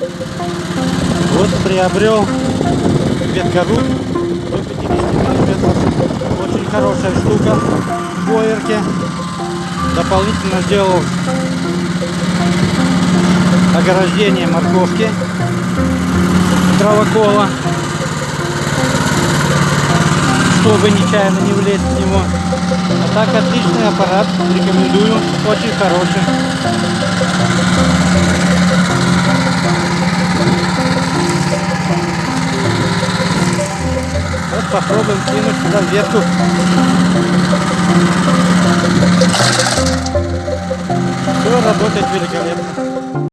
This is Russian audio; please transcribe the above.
Вот приобрел веткоруб до 50 миллиметров. Очень хорошая штука в боерке. Дополнительно сделал ограждение морковки травокола, чтобы нечаянно не влезть в него. А так отличный аппарат, рекомендую, очень хороший. Попробуем кинуть сюда ветку. Все работает великолепно.